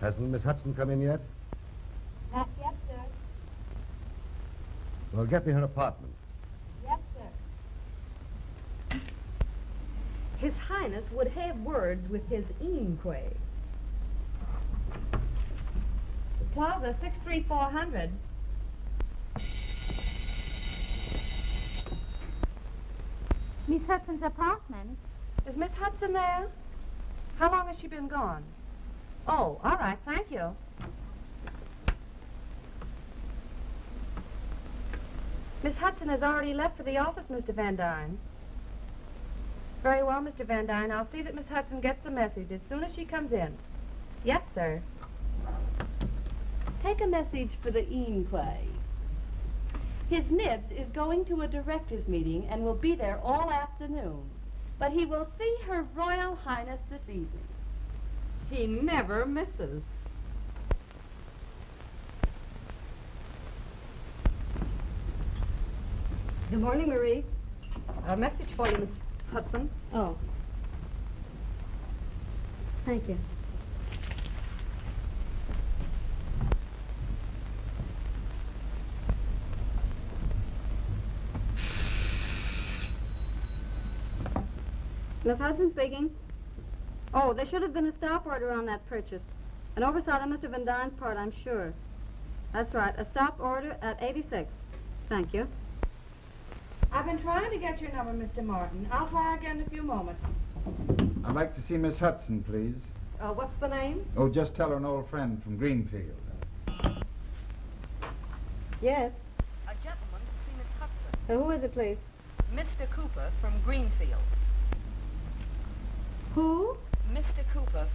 Hasn't Miss Hudson come in yet? Not yet, sir. Well, get me her apartment. Yes, sir. His Highness would have words with his Eamquay. Plaza 63400. Miss Hudson's apartment. Is Miss Hudson there? How long has she been gone? Oh, all right, thank you. Miss Hudson has already left for the office, Mr. Van Dyne. Very well, Mr. Van Dyne. I'll see that Miss Hudson gets the message as soon as she comes in. Yes, sir. Take a message for the Eamquay. His Nibs is going to a directors' meeting and will be there all afternoon. But he will see Her Royal Highness this evening. He never misses. Good morning, Marie. A message for you, Miss Hudson. Oh. Thank you. Miss Hudson speaking. Oh, there should have been a stop order on that purchase. An oversight on Mr. Van Dyne's part, I'm sure. That's right, a stop order at 86. Thank you. I've been trying to get your number, Mr. Martin. I'll try again in a few moments. I'd like to see Miss Hudson, please. Uh, what's the name? Oh, just tell her an old friend from Greenfield. Yes. A gentleman to see Miss Hudson. Uh, who is it, please? Mr. Cooper from Greenfield. Who? Mr. Cooper.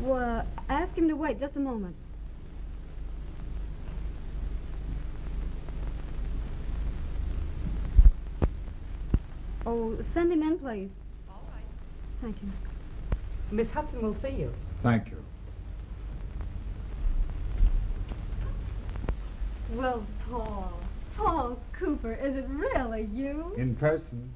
Well, ask him to wait just a moment. Oh, send him in, please. All right. Thank you. Miss Hudson will see you. Thank you. Well, Paul. Paul Cooper, is it really you? In person.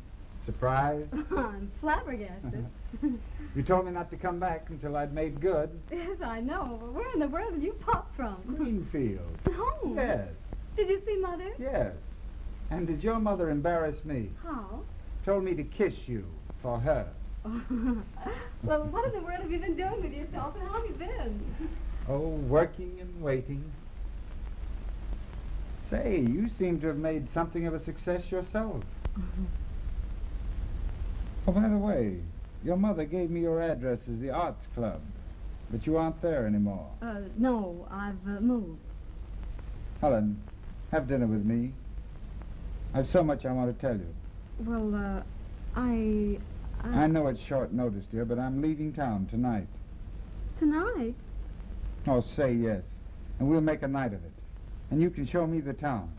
Surprise. I'm flabbergasted. Uh-huh. You told me not to come back until I'd made good. yes, I know, but where in the world did you pop from? Greenfield. Home. Yes, Did you see Mother? yes. And did your mother embarrass me? How? Told me to kiss you for her. well, what in the world have you been doing with yourself, and how have you been? Oh, working and waiting. Say, you seem to have made something of a success yourself. Oh, by the way, your mother gave me your address as the Arts Club, but you aren't there anymore. Uh, no, I've uh, moved. Helen, have dinner with me. I've so much I want to tell you. Well, uh, I... I know it's short notice, dear, but I'm leaving town tonight. Tonight? Oh, say yes, and we'll make a night of it. And you can show me the town.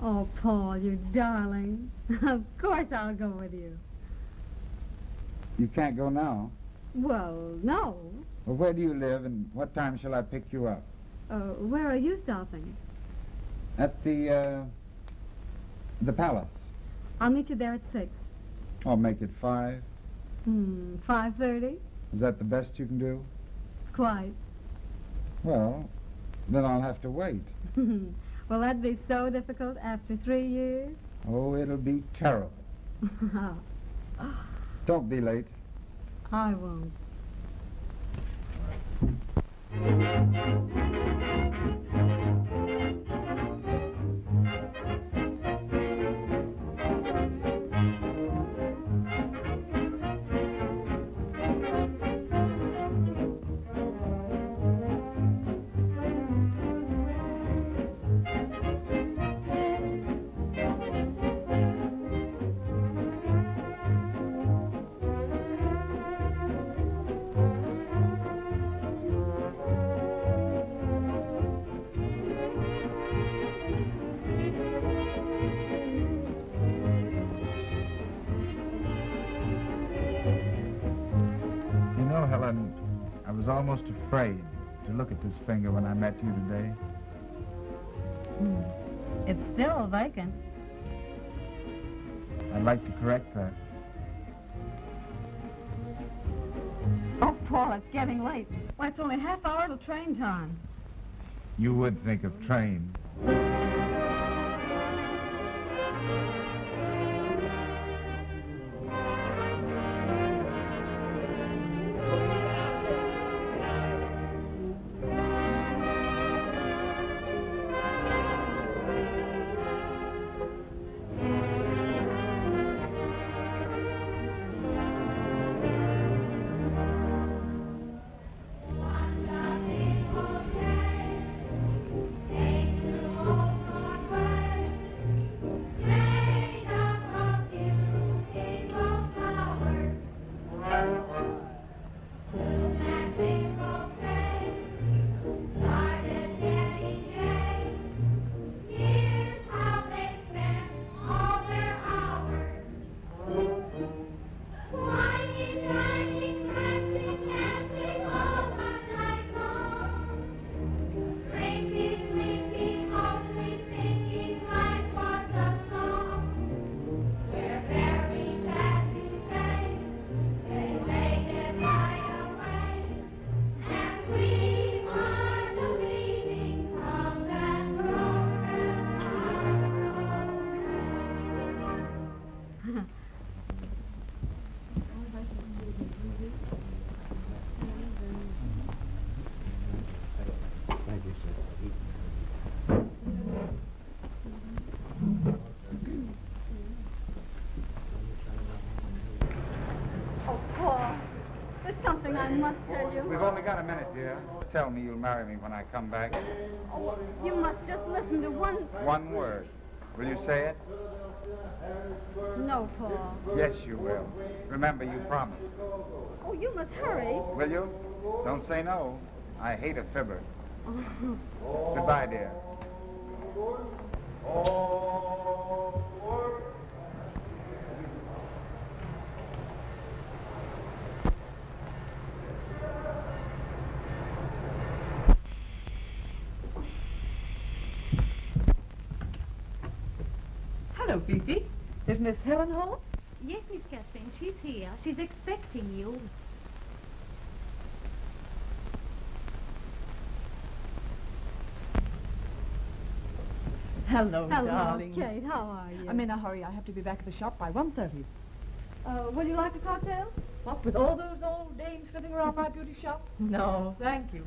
Oh, Paul, you darling. of course I'll go with you. You can't go now. Well, no. Well, where do you live, and what time shall I pick you up? Uh, where are you stopping? At the, uh, the palace. I'll meet you there at six. I'll make it five. Hmm, five thirty? Is that the best you can do? Quite. Well, then I'll have to wait. Will that be so difficult after three years? Oh, it'll be terrible. Don't be late. I won't. Afraid to look at this finger when I met you today. Hmm. It's still vacant. I'd like to correct that. Oh, Paul, it's getting late. Why, it's only half hour till train time. You would think of train. Something I must tell you. We've only got a minute, dear. Tell me you'll marry me when I come back. Oh, you must just listen to one... One word. Will you say it? No, Paul. Yes, you will. Remember, you promised. Oh, you must hurry. Will you? Don't say no. I hate a fibber. Goodbye, dear. Hello, Fifi. Is Miss Helen home? Yes, Miss Catherine, she's here. She's expecting you. Hello, Hello, darling. Kate. How are you? I'm in a hurry. I have to be back at the shop by 1.30. Uh, would you like a cocktail? What, with all those old dames sitting around my beauty shop? No, thank you.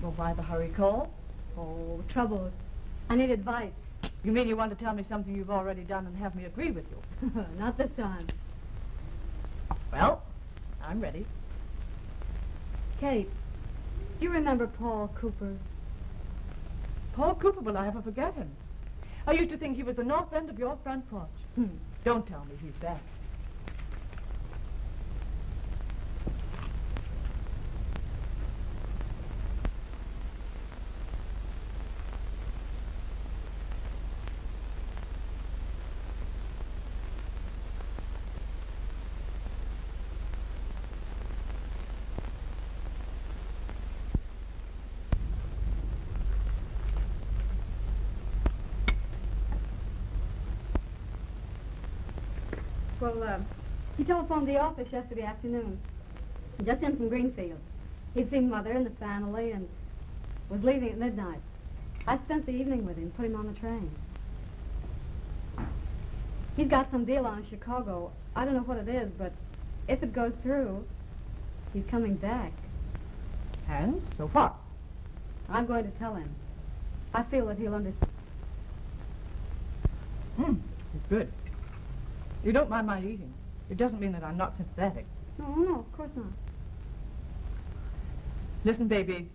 Well, why the hurry call? Oh, trouble. I need advice. You mean you want to tell me something you've already done and have me agree with you? Not this time. Well, I'm ready. Kate, do you remember Paul Cooper? Paul Cooper, will I ever forget him? I used to think he was the north end of your front porch. Hmm. Don't tell me he's back. Well, uh, he telephoned the office yesterday afternoon. Just in from Greenfield. He'd seen Mother and the family and was leaving at midnight. I spent the evening with him, put him on the train. He's got some deal on in Chicago. I don't know what it is, but if it goes through, he's coming back. And so far. I'm going to tell him. I feel that he'll understand. Hmm, it's good. You don't mind my eating. It doesn't mean that I'm not sympathetic. No, no, of course not. Listen, baby,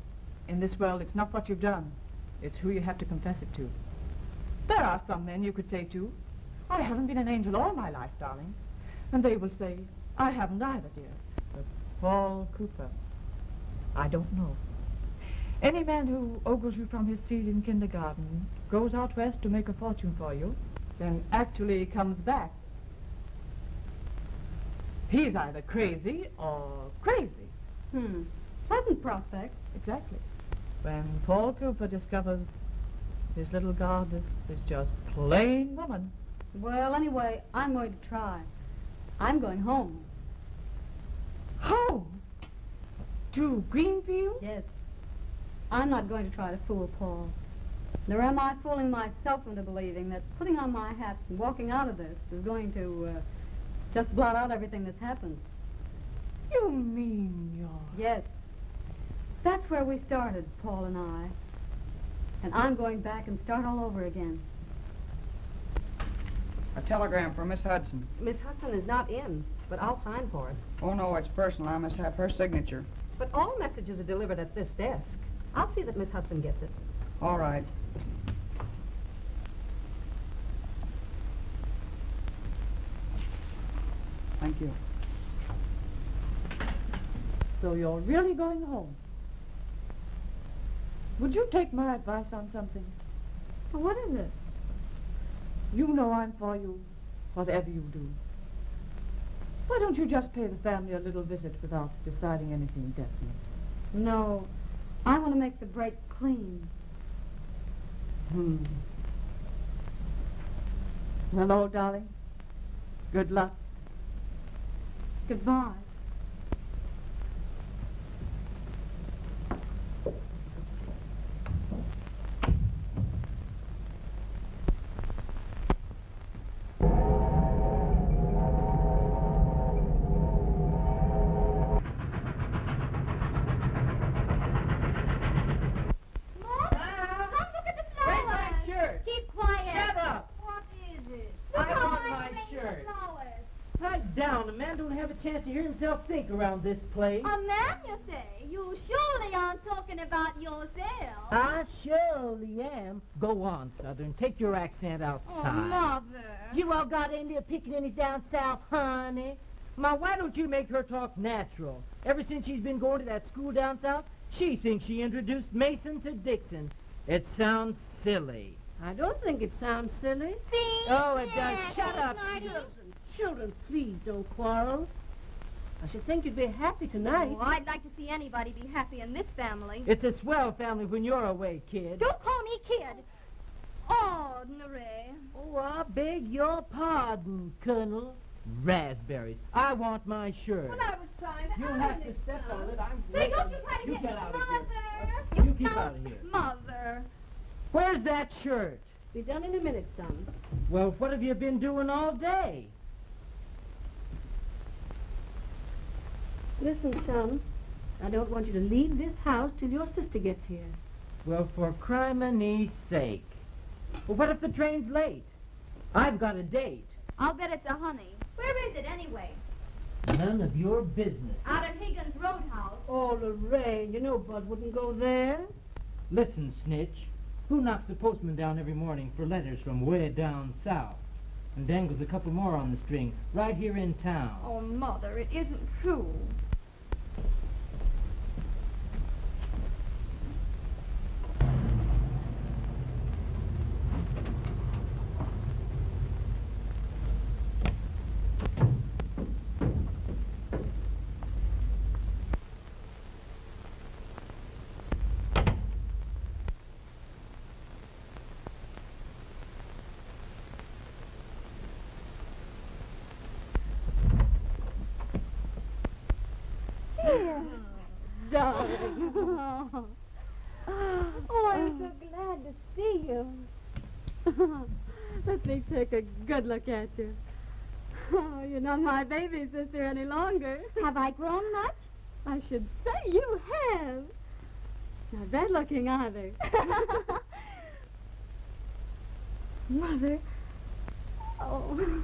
in this world, it's not what you've done. It's who you have to confess it to. There are some men you could say to, I haven't been an angel all my life, darling. And they will say, I haven't either, dear. But Paul Cooper, I don't know. Any man who ogles you from his seat in kindergarten, goes out west to make a fortune for you, then actually comes back. He's either crazy or crazy. Hmm. Pleasant prospect. Exactly. When Paul Cooper discovers his little goddess is just plain woman. Well, anyway, I'm going to try. I'm going home. Home? To Greenfield? Yes. I'm not going to try to fool Paul. Nor am I fooling myself into believing that putting on my hat and walking out of this is going to uh, just blot out everything that's happened. You mean you're... Yes. That's where we started, Paul and I. And I'm going back and start all over again. A telegram for Miss Hudson. Miss Hudson is not in, but I'll sign for it. Oh, no, it's personal. I must have her signature. But all messages are delivered at this desk. I'll see that Miss Hudson gets it. All right. Thank you. So you're really going home? Would you take my advice on something? Well, what is it? You know I'm for you, whatever you do. Why don't you just pay the family a little visit without deciding anything definite? No. I want to make the break clean. Hmm. Well, old darling, good luck. Goodbye. Down. A man don't have a chance to hear himself think around this place. A man, you say? You surely aren't talking about yourself. I surely am. Go on, Southern. Take your accent outside. oh, outside. mother. you all got any pickaninnies down south, honey? Ma, why don't you make her talk natural? Ever since she's been going to that school down south, she thinks she introduced Mason to Dixon. It sounds silly. I don't think it sounds silly. See? Oh, it does. Shut up, Smarty. Children. Please don't quarrel. I should think you'd be happy tonight. Oh, I'd like to see anybody be happy in this family. It's a swell family when you're away, kid. Don't call me kid. Ordinary. Oh, I beg your pardon, Colonel. Raspberries. I want my shirt. Well, I was trying to You'll have to step on it. I'm Say, don't you try to You get get me, out of Mother. here. You keep out of here. Mother. Where's that shirt? Be done in a minute, son. Well, what have you been doing all day? Listen, son. I don't want you to leave this house till your sister gets here. Well, for criminy sake. Well, what if the train's late? I've got a date. I'll bet it's a honey. Where is it anyway? None of your business. Out at Higgins Roadhouse. Oh, Lorraine, you know Bud wouldn't go there. Listen, Snitch. Who knocks the postman down every morning for letters from way down south? And dangles a couple more on the string right here in town. Oh, Mother, it isn't true. Darling. oh, I'm so glad to see you. Let me take a good look at you. Oh, you're not my baby sister any longer. Have I grown much? I should say you have. Not bad looking either. Mother. Oh.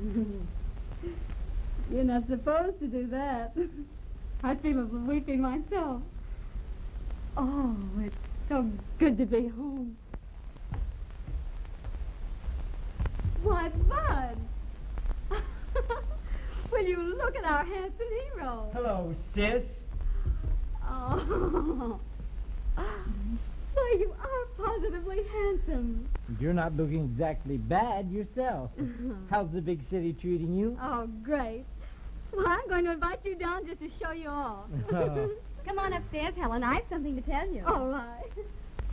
You're not supposed to do that. I feel a little weepy myself. Oh, it's so good to be home. Why, Bud! Will you look at our handsome hero? Hello, sis. Oh. Why, you are positively handsome. You're not looking exactly bad yourself. How's the big city treating you? Oh, great. Well, I'm going to invite you down just to show you all. Oh. Come on upstairs, Helen. I have something to tell you. All right.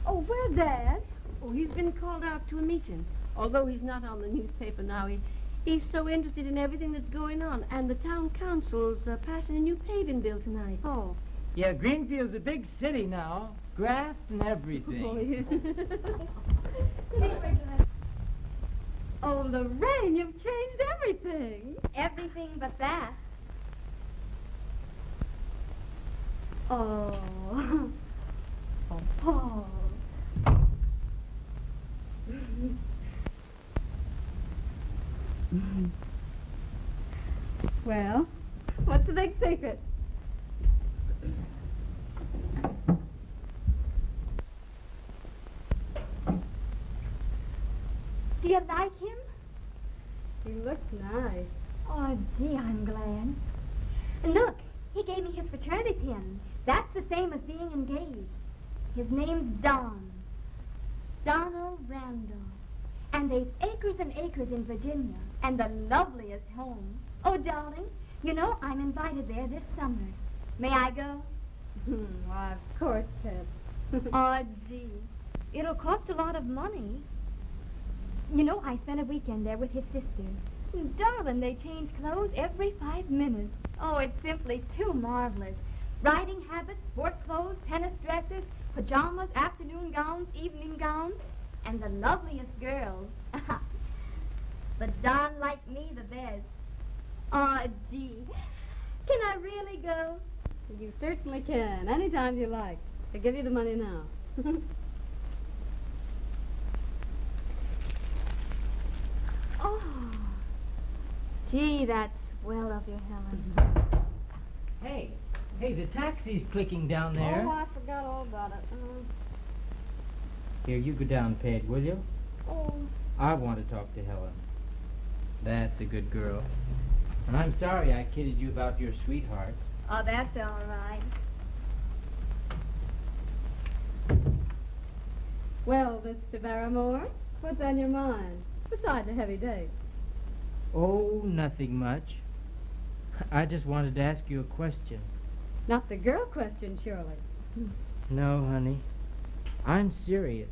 Oh, where's Dad? Oh, he's been called out to a meeting. Although he's not on the newspaper now, he, He's so interested in everything that's going on, and the town council's uh, passing a new paving bill tonight. Oh. Yeah, Greenfield's a big city now. Graft and everything. Oh, oh, Lorraine, you've changed everything. Everything but that. Oh. Oh, Paul. well, what's the big secret? Do you like him? He looks nice. Oh, gee, I'm glad. Look, he gave me his fraternity pin. That's the same as being engaged. His name's Don. Donald Randall. And they've acres and acres in Virginia, and the loveliest home. Oh, darling, you know I'm invited there this summer. May I go? Why, of course, Pet. oh, gee. It'll cost a lot of money. You know, I spent a weekend there with his sister. Mm, darling, they change clothes every five minutes. Oh, it's simply too marvelous. Riding habits, sport clothes, tennis dresses, pajamas, afternoon gowns, evening gowns, and the loveliest girls. but Don liked me the best. Oh, gee. Can I really go? You certainly can, anytime you like. I'll give you the money now. oh. Gee, that's swell of you, Helen. Hey, hey, the taxi's clicking down there. Oh, I forgot all about it. Uh, Here, you go down, Peg, will you? Oh. I want to talk to Helen. That's a good girl. And I'm sorry I kidded you about your sweetheart. Oh, that's all right. well, Mr. Barrymore, what's on your mind? Besides a heavy day. Oh, nothing much. I just wanted to ask you a question. Not the girl question, surely. No, honey. I'm serious.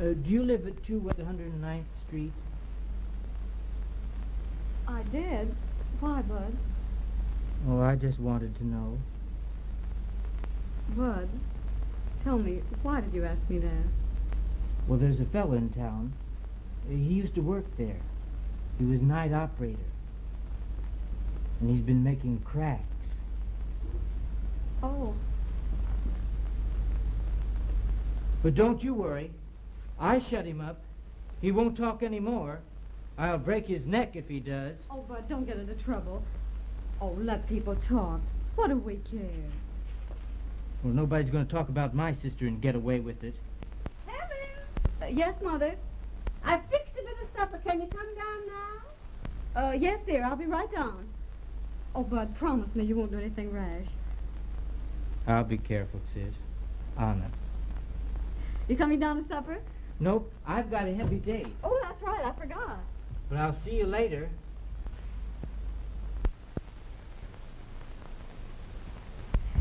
Uh, do you live at 2 West 109th Street? I did. Why, Bud? Oh, I just wanted to know. Bud, tell me, why did you ask me that? Well, there's a fellow in town. Uh, He used to work there. He was night operator. And he's been making cracks. Oh, But don't you worry. I shut him up. He won't talk anymore. I'll break his neck if he does. oh, Bud, don't get into trouble. Oh, let people talk. What do we care? Well, nobody's going to talk about my sister and get away with it. Uh, yes, Mother? I fixed a bit of supper. Can you come down now? Uh, yes, dear, I'll be right down. Oh, Bud, promise me you won't do anything rash. I'll be careful, sis. Honest. You coming down to supper? Nope, I've got a heavy date. Oh, that's right, I forgot. But I'll see you later.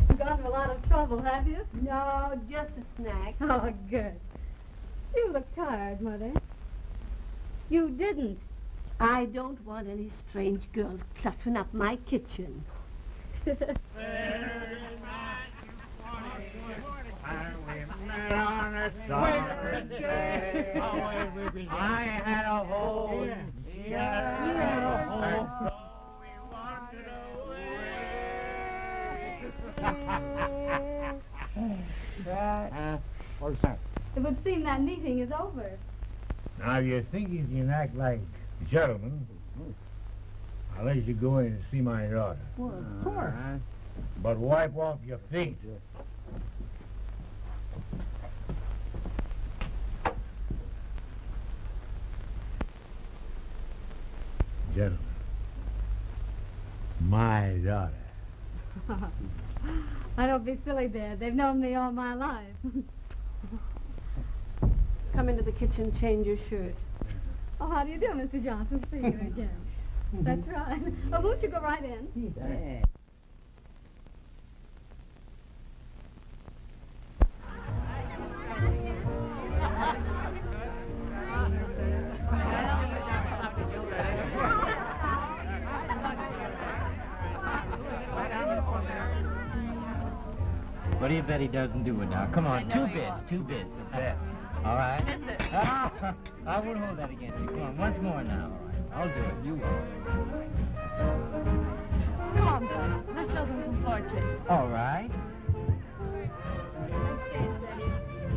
You got in a lot of trouble, have you? No, just a snack. Oh, good. You look tired, Mother. You didn't. I don't want any strange girls cluttering up my kitchen. I had a hole. Hole. Uh? It would seem that meeting is over. Now, if you think you can act like gentlemen, I'll let you go in and see my daughter. Well, of course. But wipe off your feet. Gentlemen, my daughter. I don't be silly, Dad. They've known me all my life. Come into the kitchen, change your shirt. Oh, how do you do, Mr. Johnson? See you again. That's right. Oh, won't you go right in? Yeah. What do you bet he doesn't do it now? Come on, two bids, two bids. The bet. All right. Ah, I won't hold that against you. Come on, once more now. All right. I'll do it. You won't. Come on, Bud. Let's show them some tricks. All right.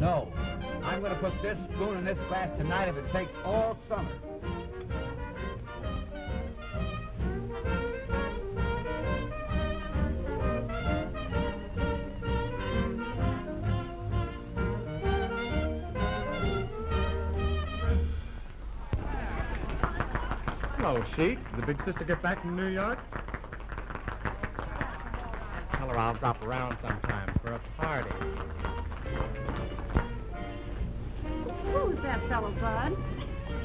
No. I'm going to put this spoon in this glass tonight if it takes all summer. Oh, Hello, Sheik. Did the big sister get back from New York? Tell her I'll drop around sometime for a party. Who's that fellow, Bud?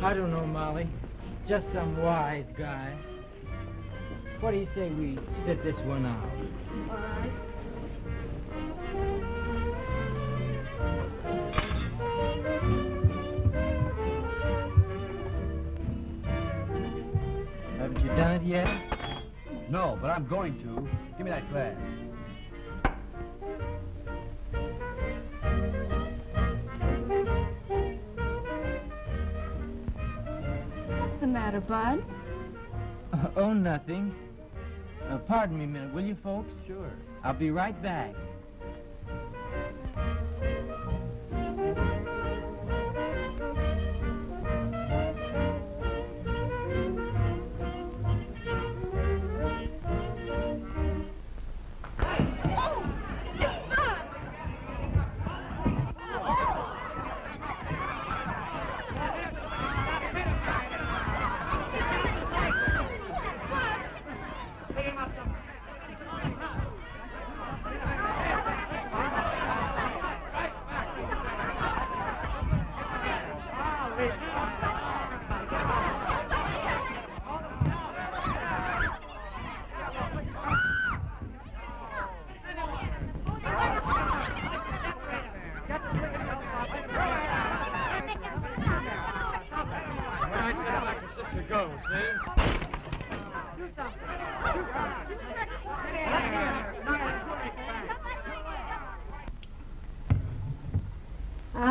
I don't know, Molly. Just some wise guy. What do you say we sit this one out? All right. Yet? No, but I'm going to. Give me that glass. What's the matter, Bud? Uh, oh, nothing. Uh, pardon me a minute, will you, folks? Sure. I'll be right back.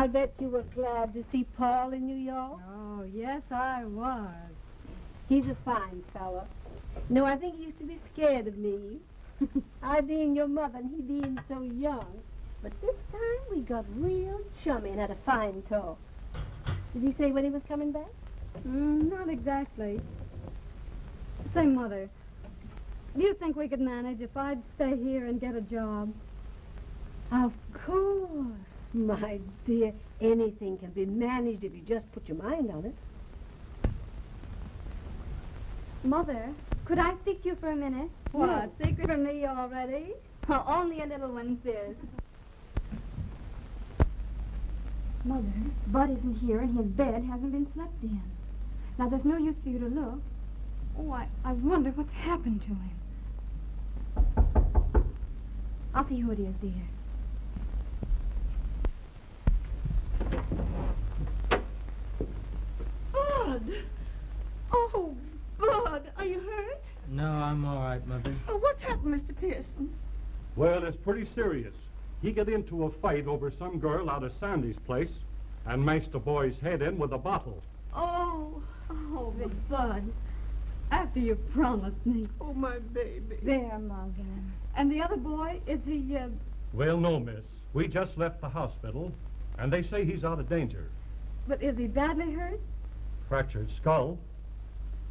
I bet you were glad to see Paul in New York. Oh, yes, I was. He's a fine fellow. No, I think he used to be scared of me. I being your mother and he being so young. But this time we got real chummy and had a fine talk. Did he say when he was coming back? Mm, not exactly. Say, Mother, do you think we could manage if I'd stay here and get a job? Of course, my dear. Anything can be managed if you just put your mind on it. Mother, could I speak to you for a minute? What, secret from me already? Oh, only a little one, sis. Mother, Bud isn't here and his bed hasn't been slept in. Now, there's no use for you to look. Oh, I, I wonder what's happened to him. I'll see who it is, dear. Bud! Oh, Bud, are you hurt? No, I'm all right, Mother. Oh, what's happened, Mr. Pearson? Well, it's pretty serious. He got into a fight over some girl out of Sandy's place and mashed the boy's head in with a bottle. Oh, Oh, but Bud. after you promised me. Oh, my baby. There, Mother. And the other boy, is he, uh, Well, no, miss. We just left the hospital, and they say he's out of danger. but is he badly hurt? Fractured skull.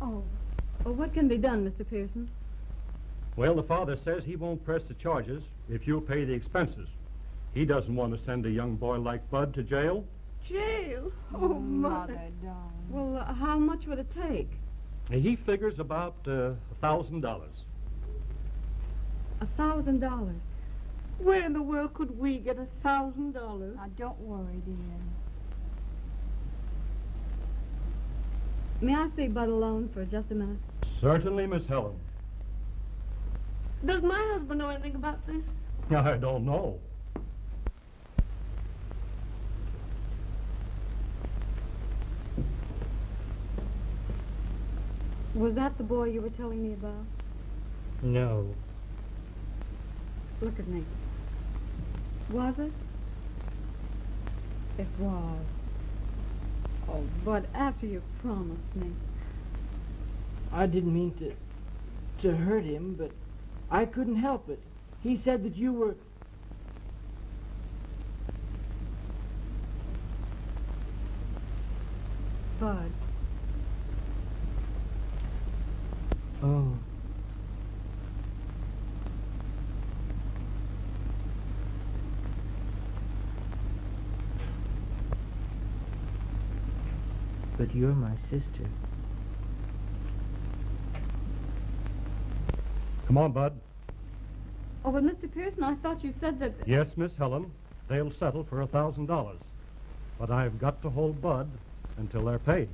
Oh. Well, what can be done, Mr. Pearson? Well, the father says he won't press the charges if you'll pay the expenses. He doesn't want to send a young boy like Bud to jail. Jail? Oh, Mother. darling. Well, uh, how much would it take? He figures about uh, a thousand dollars. A thousand dollars. Where in the world could we get a thousand dollars? Now, don't worry, dear. May I see Bud alone for just a minute? Certainly, Miss Helen. Does my husband know anything about this? I don't know. Was that the boy you were telling me about? No. Look at me. Was it? It was. Oh, but after you promised me. I didn't mean to to hurt him, but I couldn't help it. He said that you were Bud. Oh. But you're my sister. Come on, Bud. Oh, but Mr. Pearson, I thought you said that... Yes, Miss Helen. They'll settle for a thousand dollars. But I've got to hold Bud until they're paid.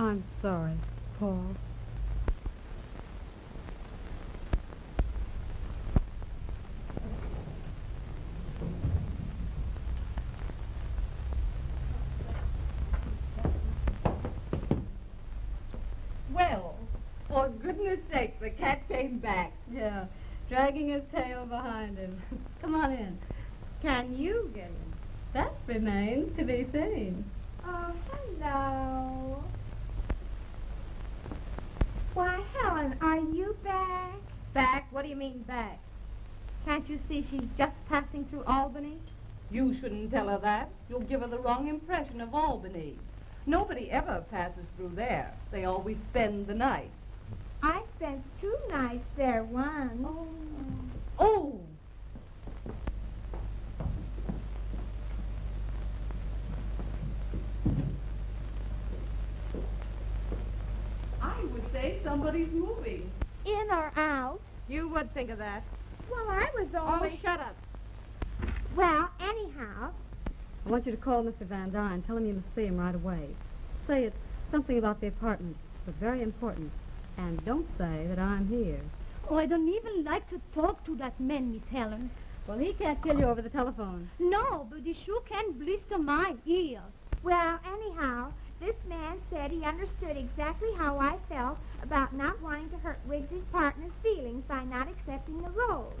I'm sorry, Paul. Well, for goodness sake, the cat came back. Yeah, dragging his tail behind him. Come on in. Can you get him? That remains to be seen. Oh, hello. Why, Helen, are you back? Back? What do you mean back? Can't you see she's just passing through Albany? You shouldn't tell her that. You'll give her the wrong impression of Albany. Nobody ever passes through there. They always spend the night. I spent two nights there once. Oh. Oh! I would say somebody's moving. In or out? You would think of that. Well, I was Oh, shut up. Well, anyhow, I want you to call Mr. Van Dyne. And Tell him you must see him right away. Say it's something about the apartment, but very important. And don't say that I'm here. oh, I don't even like to talk to that man, Miss Helen. Well, he can't kill you over the telephone. No, but he sure can blister my ears. Well, anyhow, this man said he understood exactly how I felt about not wanting to hurt Wiggs's partner's feelings by not accepting the role.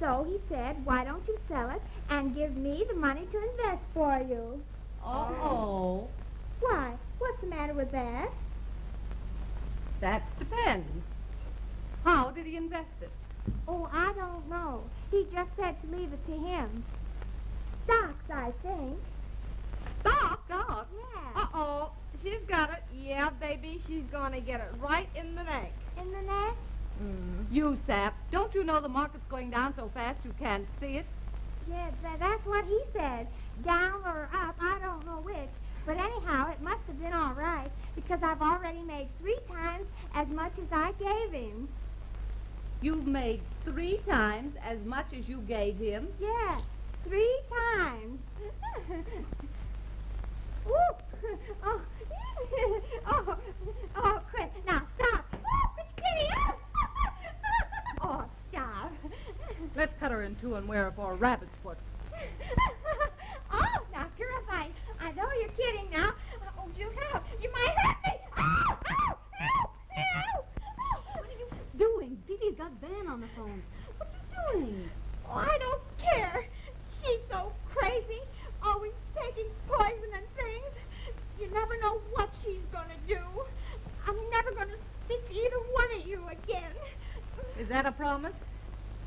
So he said, why don't you sell it and give me the money to invest for you? Oh. Why? What's the matter with that? That depends. How did he invest it? Oh, I don't know. He just said to leave it to him. Stocks, I think. Stop. Stocks? Oh, yeah. Uh-oh. She's got it. Yeah, baby, she's gonna get it right in the neck. In the neck? Mm. You sap. Don't you know the market's going down so fast you can't see it? Yeah, tha- that's what he said. Down or up, I don't know which. But anyhow, it must have been all right because I've already made three times as much as I gave him. You've made three times as much as you gave him. Yeah, three times. Ooh. Oh. oh. Oh, quit. Now, stop. Oh, it's Kitty. oh, stop. Let's cut her in two and wear her for a rabbit's foot. oh, now, Purify, I know you're kidding now. Oh, you have. You might hurt me. Oh, oh, ow, ow. What are you doing? Dee Dee's got Van on the phone. What are you doing? Oh, I don't care. She's so crazy, always taking poison and things. You never know what she's gonna do. I'm never gonna speak to either one of you again. Is that a promise?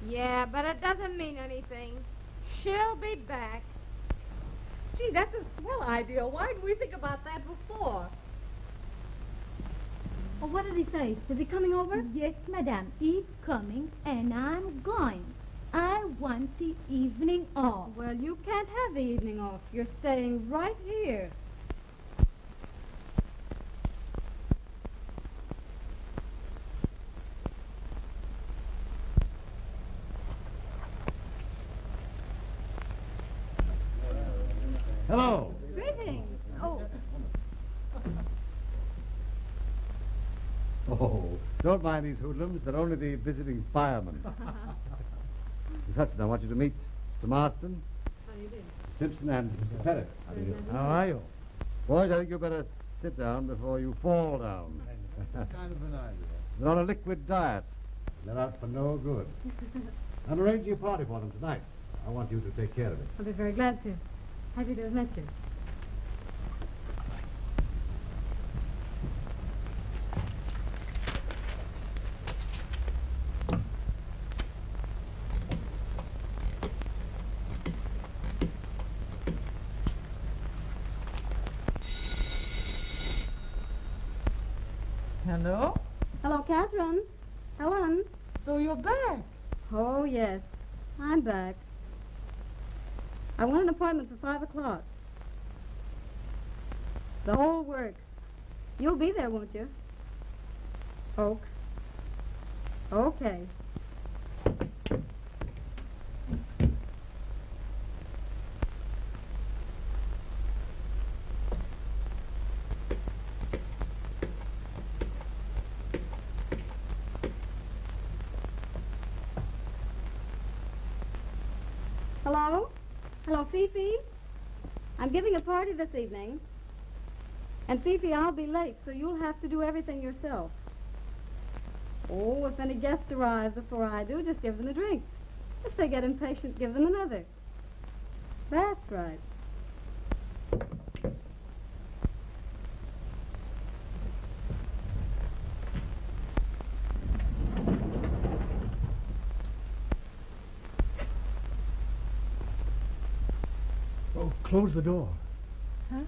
Yeah, but it doesn't mean anything. She'll be back. Gee, that's a swell idea. Why didn't we think about that before? Well, what did he say? Is he coming over? Yes, madame, he's coming, and I'm going. I want the evening off. Well, you can't have the evening off. You're staying right here. Hello. Greetings. Oh, Oh, don't mind these hoodlums. They're only the visiting firemen. Miss Hudson, I want you to meet Mr. Marston, how do you do? Simpson, and Mr. Pettit. How do you do? How are you? Boys, I think you'd better sit down before you fall down. kind of an idea. They're on a liquid diet. They're out for no good. I'm arranging a party for them tonight. I want you to take care of it. I'll be very glad to. Happy to have met you. Hello? Hello, Catherine. Helen. So you're back. Oh, yes. I'm back. I want an appointment for five o'clock. The whole works. You'll be there, won't you? Oak. Okay. Hello? Hello, Fifi? I'm giving a party this evening. And Fifi, I'll be late, so you'll have to do everything yourself. Oh, if any guests arrive before I do, just give them a drink. If they get impatient, give them another. That's right. Oh, close the door. Huh?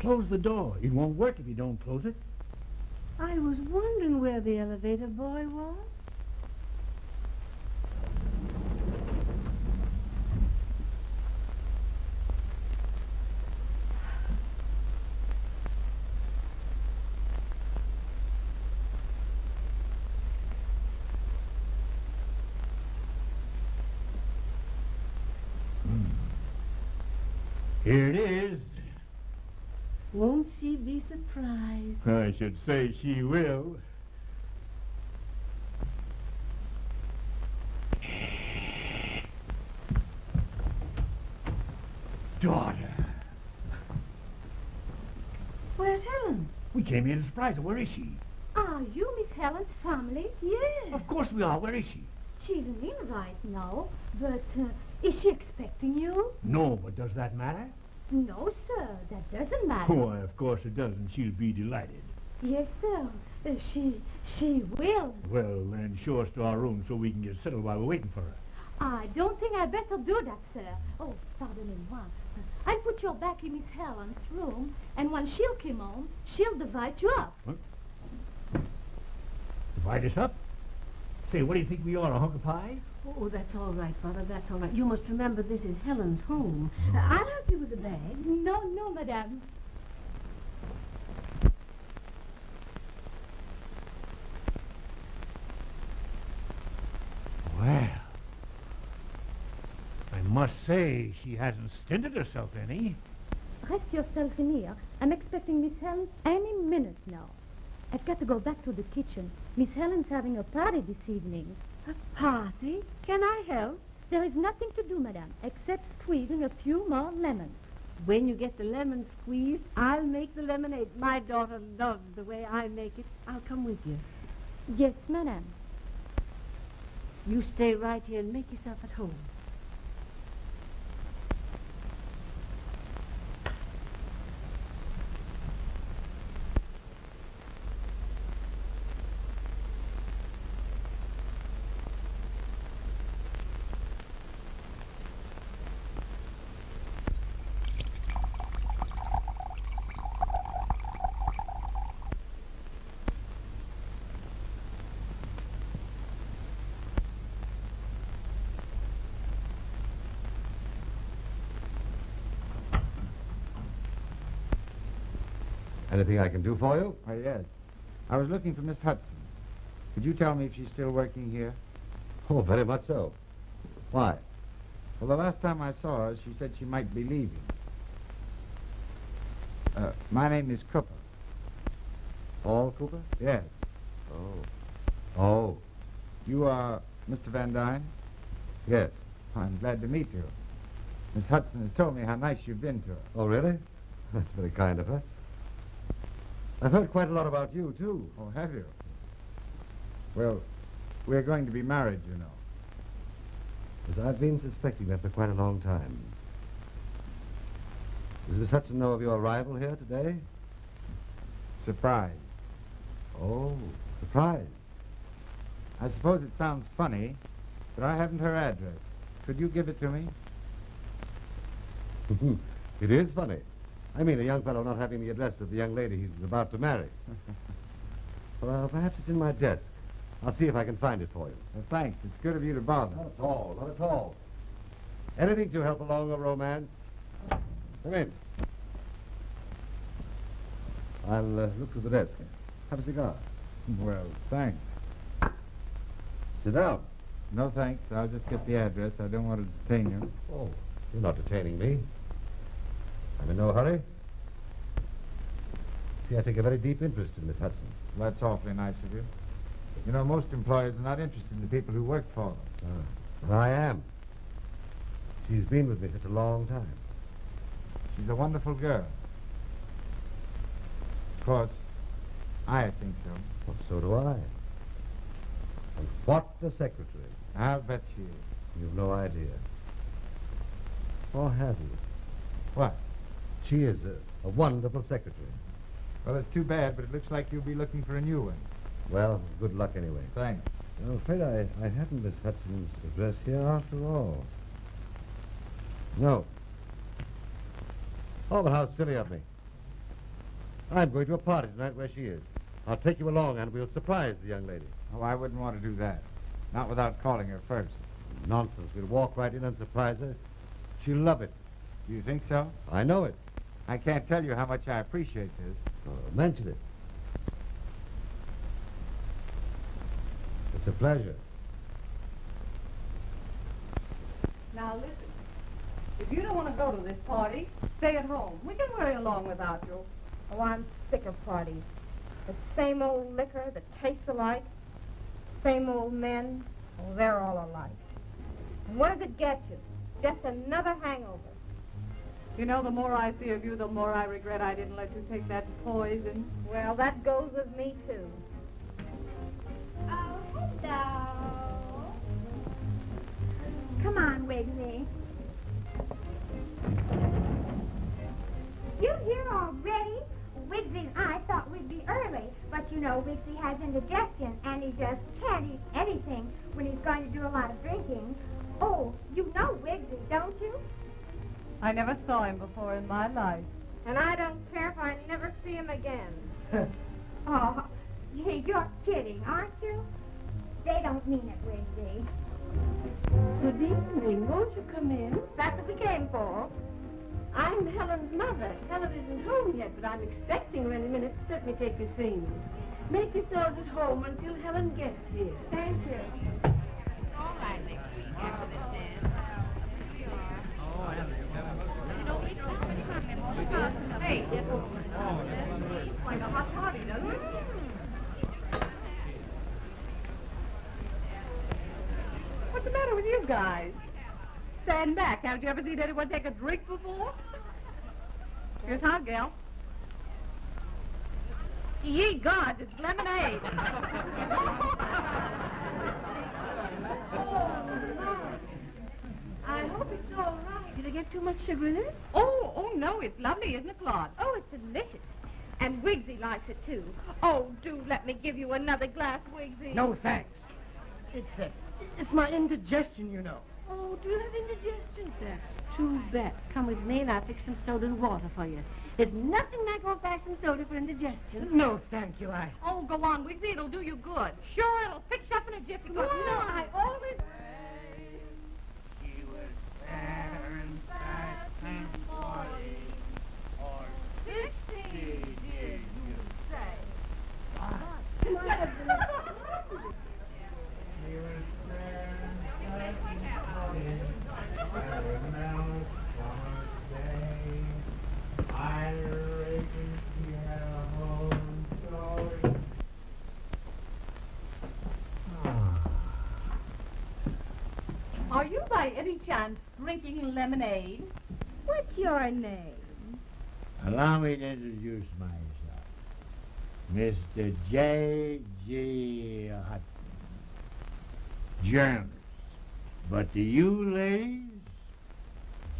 Close the door. It won't work if you don't close it. I was wondering where the elevator boy was. Here it is. Won't she be surprised? I should say she will. Daughter. Where's Helen? We came here to surprise her. Where is she? Are you Miss Helen's family? Yes. Of course we are. Where is she? She's an invite now, but uh, is she expecting you? No, but does that matter? No, sir, that doesn't matter. Why, of course it doesn't. she'll be delighted. Yes, sir. Uh, she, she will. Well, then show us to our room so we can get settled while we're waiting for her. I don't think I'd better do that, sir. Oh, pardonnez-moi. I'll put you back in Miss Helen's room, and when she'll come home, she'll divide you up. Divide us up? Say, what do you think we are, a hunk of pie? Oh, that's all right, Father. That's all right. You must remember this is Helen's home. Uh, I'll help you with the bags. No, no, madame. Well, I must say she hasn't stinted herself any. Rest yourself in here. I'm expecting Miss Helen any minute now. I've got to go back to the kitchen. Miss Helen's having a party this evening. A party? Can I help? There is nothing to do, madame, except squeezing a few more lemons. When you get the lemon squeezed, I'll make the lemonade. My daughter loves the way I make it. I'll come with you. Yes, madame. You stay right here and make yourself at home. Anything I can do for you? Oh, yes. I was looking for Miss Hudson. Could you tell me if she's still working here? Oh, very much so. Why? Well, the last time I saw her, she said she might be leaving. Uh, my name is Cooper. All Cooper? Yes. Oh. Oh. You are Mr. Van Dyne? Yes. I'm glad to meet you. Miss Hudson has told me how nice you've been to her. Oh, really? That's very kind of her. I've heard quite a lot about you, too. Oh, have you? Well, we're going to be married, you know. As I've been suspecting that for quite a long time. Does Miss Hudson know of your arrival here today? Surprise. Oh, surprise. I suppose it sounds funny, but I haven't her address. Could you give it to me? it is funny. I mean, a young fellow not having the address of the young lady he's about to marry. well, perhaps it's in my desk. I'll see if I can find it for you. Well, thanks. It's good of you to bother. Not at all, not at all. Anything to help along a romance. Come in. I'll uh, look through the desk. Have a cigar. Well, thanks. Sit down. No, thanks. I'll just get the address. I don't want to detain you. Oh, you're not detaining me. I'm in no hurry. See, I take a very deep interest in Miss Hudson. Well, that's awfully nice of you. You know, most employers are not interested in the people who work for them. Ah, I am. She's been with me such a long time. She's a wonderful girl. Of course, I think so. Well, so do I. And what a secretary. I'll bet she is. You've no idea. Or have you? What? She is a, a wonderful secretary. Well, it's too bad, but it looks like you'll be looking for a new one. Well, good luck anyway. Thanks. I'm afraid I, I haven't Miss Hudson's address here after all. No. Oh, but how silly of me. I'm going to a party tonight where she is. I'll take you along and we'll surprise the young lady. Oh, I wouldn't want to do that. Not without calling her first. Nonsense. We'll walk right in and surprise her. She'll love it. Do you think so? I know it. I can't tell you how much I appreciate this. Oh, mention it. It's a pleasure. Now listen. If you don't want to go to this party, stay at home. We can worry along without you. Oh, I'm sick of parties. The same old liquor that tastes alike. Same old men. Oh, they're all alike. And what does it get you? Just another hangover. You know, the more I see of you, the more I regret I didn't let you take that poison. Well, that goes with me, too. Oh, hello. Come on, Wiggly. You here already? Wigsy and I thought we'd be early, but you know Wigsy has indigestion, in my life. Seen anyone take a drink before? Here's hot, gal. Ye gods, it's lemonade. I hope it's all right. Did I get too much sugar in it? oh, oh no, it's lovely, isn't it, Claude? Oh, it's delicious. And Wigsy likes it, too. Oh, do let me give you another glass, Wigsy. No, thanks. It's, uh, it's my indigestion, you know. Oh, do you have indigestion? Too bad. Come with me and I'll fix some soda and water for you. There's nothing like old-fashioned soda for indigestion. No, thank you. I. Oh, go on, Wigsy, it'll do you good. Sure, it'll fix you up in a jiffy. No, I always... She was fair and fat and forty, or sixty years Are you by any chance drinking lemonade? What's your name? Allow me to introduce myself. Mr. J. G. Hutton. Journalist. But to you ladies,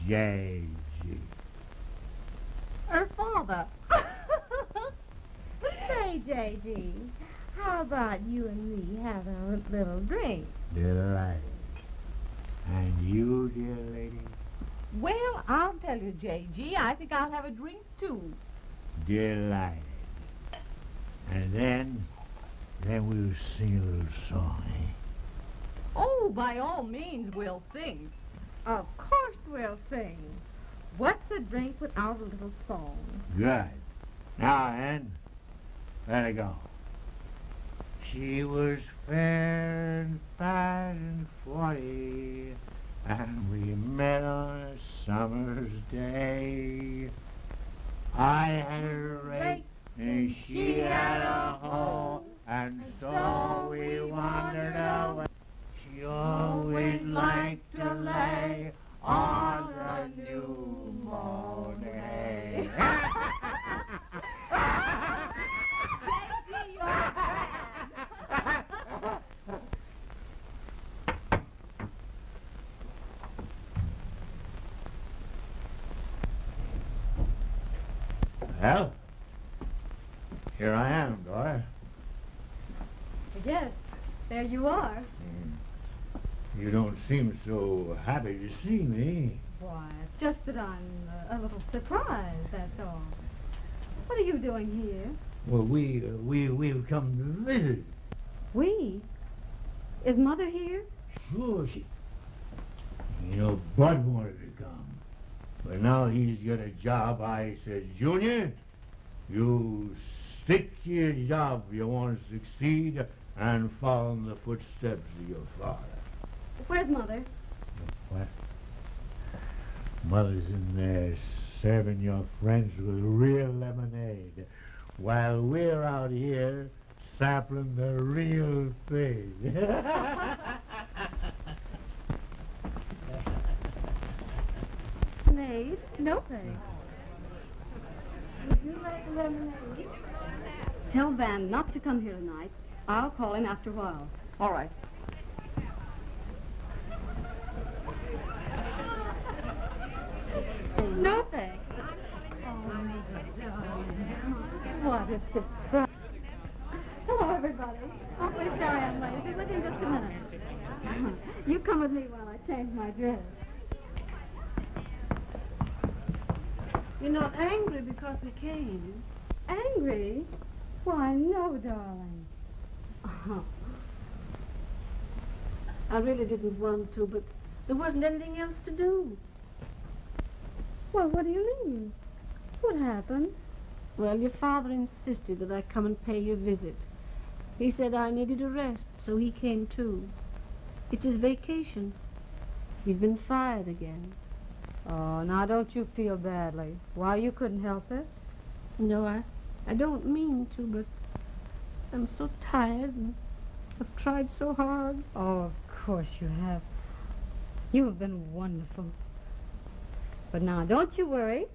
J. G. Her father. Say, J.G., how about you and me having a little drink? Delighted. And you, dear lady, Well, I'll tell you, J.G., I think I'll have a drink, too. delighted. And then, then we'll sing a little song, eh? Oh, by all means, we'll sing. Of course we'll sing. What's a drink without a little song? Good. Now, Ann, let it go. She was fair and fat and forty, and we met on a summer's day. I had a rake, and she had a hoe, and so we wandered away. She always liked to lay on the new moon. Well, here I am, Dora. Yes, there you are. You don't seem so happy to see me. Why, it's just that I'm uh, a little surprised, that's all. What are you doing here? Well, we uh, we we've come to visit. We? Is Mother here? Sure, she. You know, Bud wanted to but now he's got a job. I said, Junior, you stick to your job if you want to succeed and follow in the footsteps of your father. Where's Mother? What? Mother's in there serving your friends with real lemonade while we're out here sampling the real thing. Lemonade? No thanks. Would you like lemonade? Tell Van not to come here tonight. I'll call him after a while. All right. No thanks. Oh, what a surprise. Hello, everybody. Awfully sorry I'm late. Be with you in just a minute. You come with me while I change my dress. You're not angry because we came. Angry? Why, no, darling. Oh. I really didn't want to, but there wasn't anything else to do. Well, what do you mean? What happened? Well, your father insisted that I come and pay you a visit. He said I needed a rest, so he came too. It's his vacation. He's been fired again. Oh, now don't you feel badly. Why, you couldn't help it. No, I, I don't mean to, but I'm so tired and I've tried so hard. Oh, of course you have. You have been wonderful. But now, don't you worry.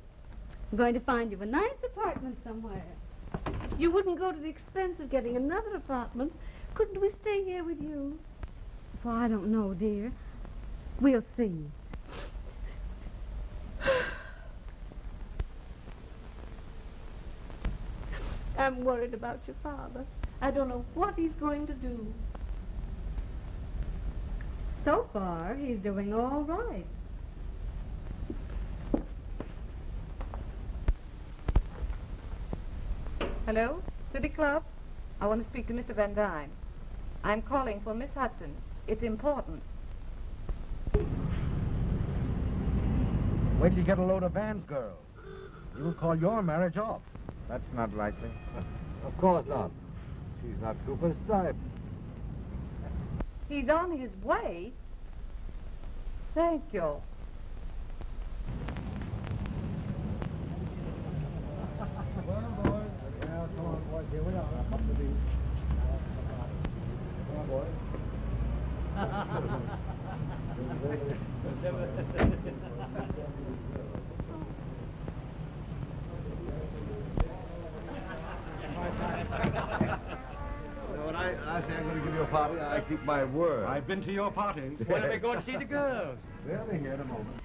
I'm going to find you a nice apartment somewhere. You wouldn't go to the expense of getting another apartment. Couldn't we stay here with you? Well, I don't know, dear. We'll see. I'm worried about your father. I don't know what he's going to do. So far, he's doing all right. Hello? City Club? I want to speak to Mr. Van Dyne. I'm calling for Miss Hudson. It's important. Wait till you get a load of Van's girls. You'll call your marriage off. That's not likely. Of course not. She's not Cooper's type. He's on his way. Thank you. Here we are, up to the... Come on, boys. Party, I keep my word. I've been to your parties. When are we going to see the girls? They'll be here in a moment.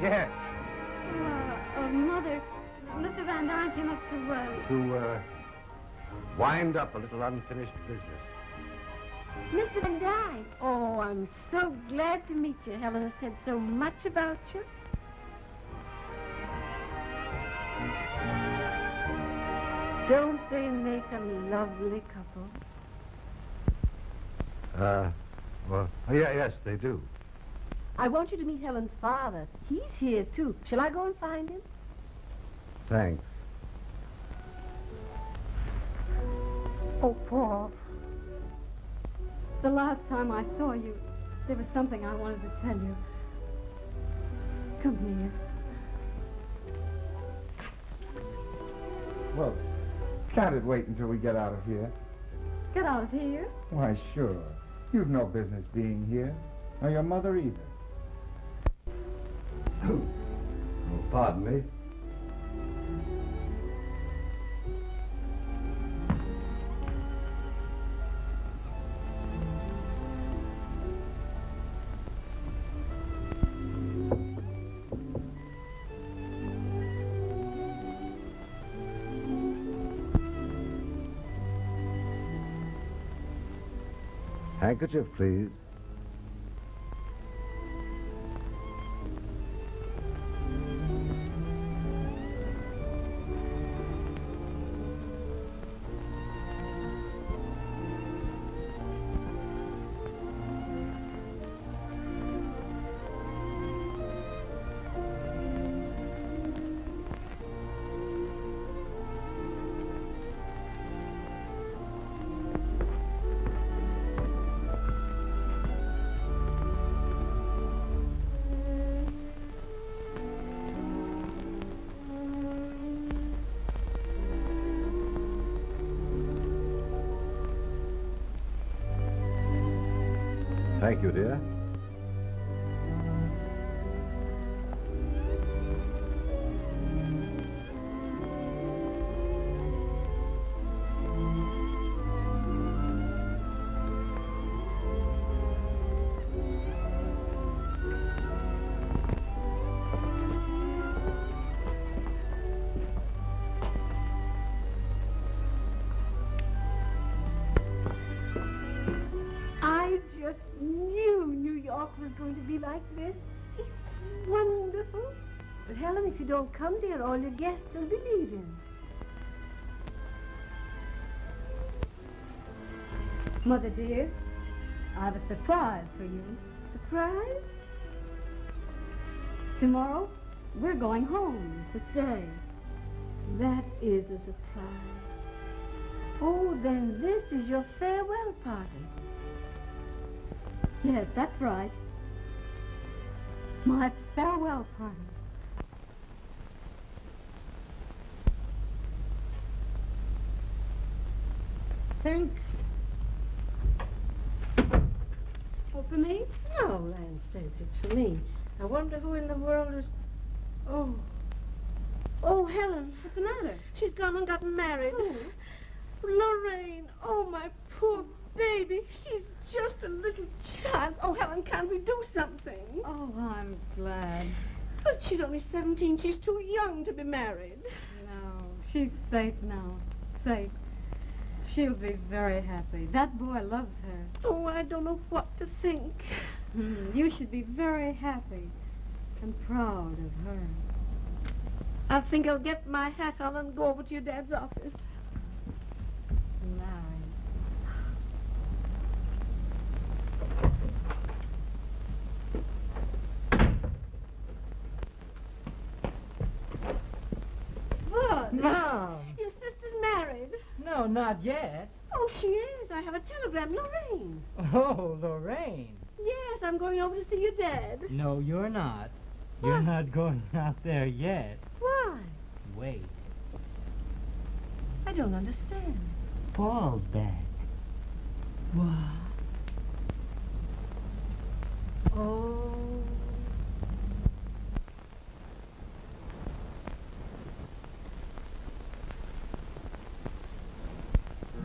Yes. Uh, uh, Mother, Mr. Van Dyne came up to, uh, To, uh, wind up a little unfinished business. Mr. Van Dyne. Oh, I'm so glad to meet you. Helen has said so much about you. Don't they make a lovely couple? Uh, well, yeah, yes, they do. I want you to meet Helen's father. He's here, too. Shall I go and find him? Thanks. Oh, Paul. The last time I saw you, there was something I wanted to tell you. Come here. Well, can't it wait until we get out of here? Get out of here. Why, sure. You've no business being here. Nor your mother either. Oh, pardon me. Handkerchief, please. Thank you, dear. You don't come, dear, all your guests will be leaving. Mother dear, I have a surprise for you. Surprise? Tomorrow, we're going home to stay. That is a surprise. Oh, then this is your farewell party. Yes, that's right. My farewell party. Thanks. Oh, for me? No, land sakes, it's for me. I wonder who in the world is... Oh. Oh, Helen. What's the matter? She's gone and gotten married. Oh. Lorraine. Oh, my poor baby. She's just a little child. Oh, Helen, can't we do something? Oh, I'm glad. But she's only 17. She's too young to be married. No, she's safe now. Safe. She'll be very happy. That boy loves her. Oh, I don't know what to think. Hmm, you should be very happy and proud of her. I think I'll get my hat on and go over to your dad's office. Oh, not yet. Oh, she is. I have a telegram. Lorraine. Oh, Lorraine. Yes, I'm going over to see your dad. No, you're not. What? You're not going out there yet. Why? Wait. I don't understand. Paul's back. What? Oh.